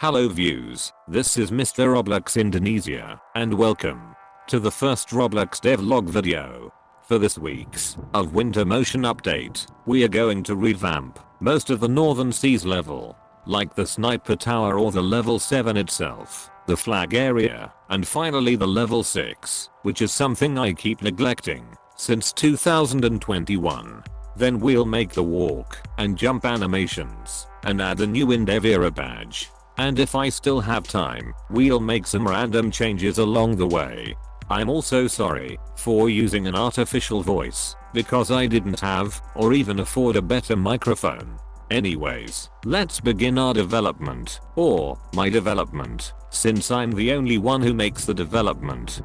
Hello views, this is Mr. Roblox Indonesia, and welcome to the first Roblox devlog video. For this week's of winter motion update, we are going to revamp most of the Northern Seas level, like the sniper tower or the level 7 itself, the flag area, and finally the level 6, which is something I keep neglecting since 2021. Then we'll make the walk and jump animations and add a new Endevera badge and if I still have time, we'll make some random changes along the way. I'm also sorry for using an artificial voice because I didn't have or even afford a better microphone. Anyways, let's begin our development, or my development, since I'm the only one who makes the development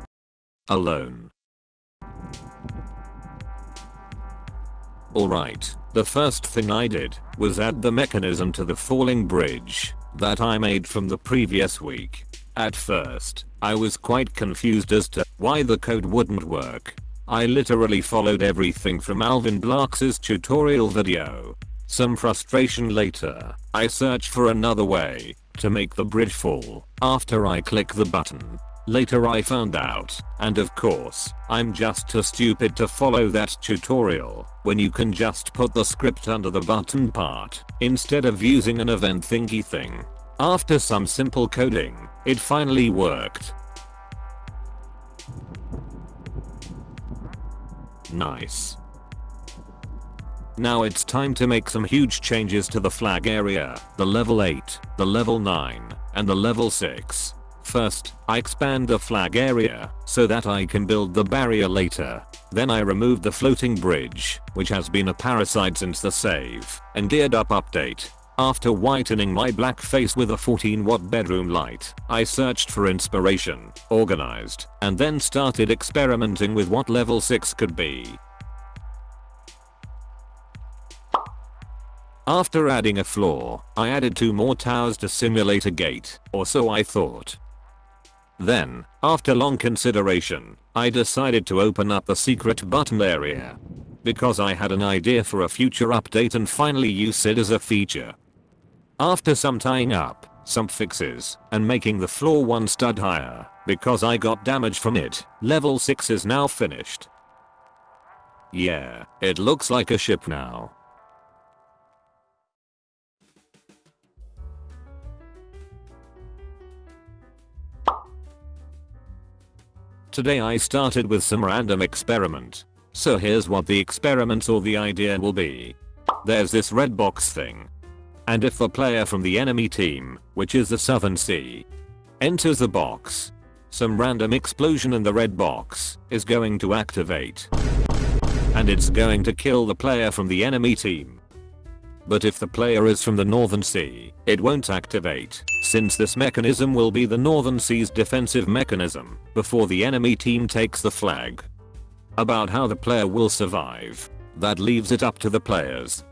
alone. Alright, the first thing I did was add the mechanism to the falling bridge that I made from the previous week. At first, I was quite confused as to why the code wouldn't work. I literally followed everything from AlvinBlox's tutorial video. Some frustration later, I searched for another way to make the bridge fall after I click the button. Later I found out, and of course, I'm just too stupid to follow that tutorial, when you can just put the script under the button part, instead of using an event thingy thing. After some simple coding, it finally worked. Nice. Now it's time to make some huge changes to the flag area, the level 8, the level 9, and the level 6. First, I expand the flag area so that I can build the barrier later. Then I remove the floating bridge, which has been a parasite since the save and geared up update. After whitening my black face with a 14 watt bedroom light, I searched for inspiration, organized, and then started experimenting with what level 6 could be. After adding a floor, I added two more towers to simulate a gate, or so I thought. Then, after long consideration, I decided to open up the secret button area. Because I had an idea for a future update and finally use it as a feature. After some tying up, some fixes, and making the floor one stud higher, because I got damage from it, level 6 is now finished. Yeah, it looks like a ship now. Today I started with some random experiment. So here's what the experiment or the idea will be. There's this red box thing. And if a player from the enemy team, which is the Southern Sea, enters the box, some random explosion in the red box is going to activate. And it's going to kill the player from the enemy team. But if the player is from the Northern Sea, it won't activate, since this mechanism will be the Northern Sea's defensive mechanism before the enemy team takes the flag. About how the player will survive, that leaves it up to the players.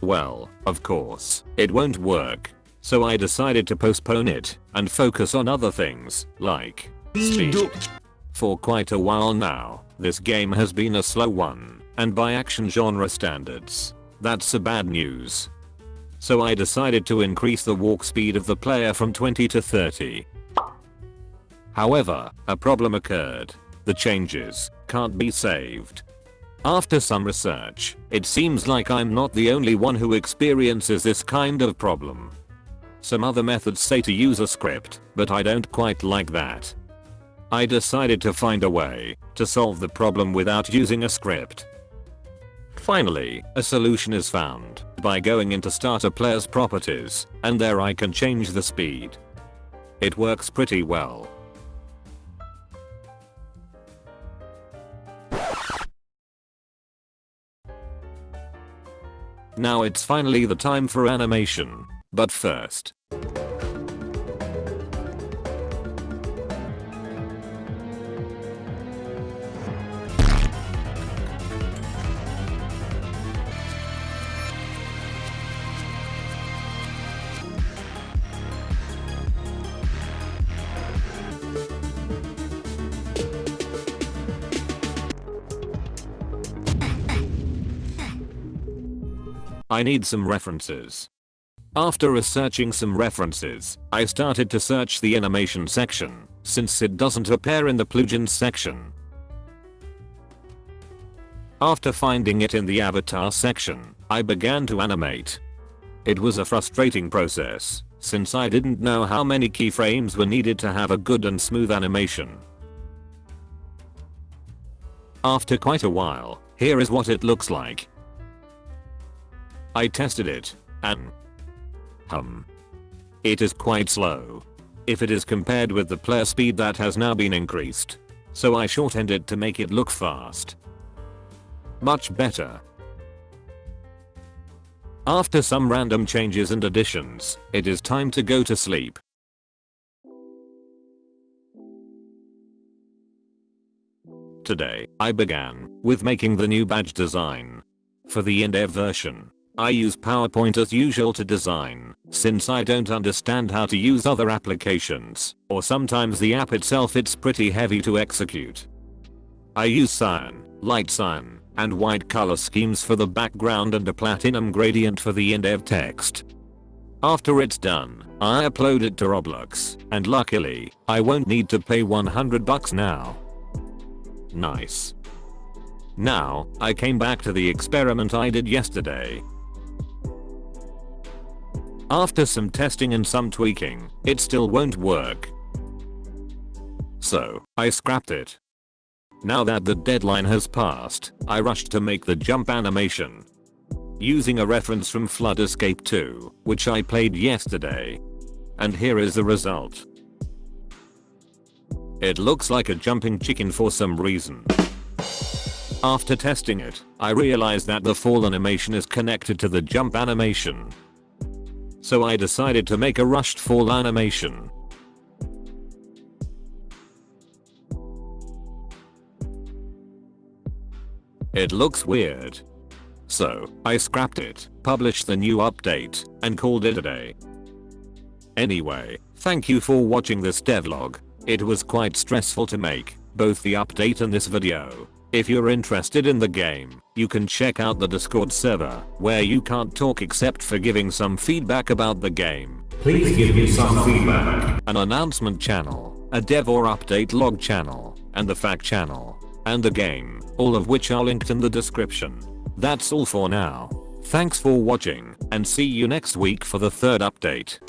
Well, of course, it won't work. So I decided to postpone it and focus on other things, like speed. For quite a while now, this game has been a slow one, and by action genre standards, that's a bad news. So I decided to increase the walk speed of the player from 20 to 30. However, a problem occurred. The changes can't be saved. After some research, it seems like I'm not the only one who experiences this kind of problem. Some other methods say to use a script, but I don't quite like that. I decided to find a way to solve the problem without using a script. Finally, a solution is found by going into starter player's properties, and there I can change the speed. It works pretty well. Now it's finally the time for animation, but first, I need some references. After researching some references, I started to search the animation section, since it doesn't appear in the plugins section. After finding it in the avatar section, I began to animate. It was a frustrating process, since I didn't know how many keyframes were needed to have a good and smooth animation. After quite a while, here is what it looks like. I tested it, and hum. It is quite slow. If it is compared with the player speed that has now been increased. So I shortened it to make it look fast. Much better. After some random changes and additions, it is time to go to sleep. Today, I began with making the new badge design. For the in-dev version, I use PowerPoint as usual to design, since I don't understand how to use other applications, or sometimes the app itself it's pretty heavy to execute. I use cyan, light cyan, and white color schemes for the background and a platinum gradient for the in-dev text. After it's done, I upload it to Roblox, and luckily, I won't need to pay 100 bucks now. Nice. Now, I came back to the experiment I did yesterday. After some testing and some tweaking, it still won't work. So, I scrapped it. Now that the deadline has passed, I rushed to make the jump animation. Using a reference from Flood Escape 2, which I played yesterday. And here is the result. It looks like a jumping chicken for some reason. After testing it, I realized that the fall animation is connected to the jump animation. So I decided to make a rushed fall animation. It looks weird. So, I scrapped it, published the new update, and called it a day. Anyway, thank you for watching this devlog. It was quite stressful to make, both the update and this video. If you're interested in the game, you can check out the discord server, where you can't talk except for giving some feedback about the game. Please give me some feedback. An announcement channel, a dev or update log channel, and the fact channel and the game, all of which are linked in the description. That's all for now. Thanks for watching, and see you next week for the third update.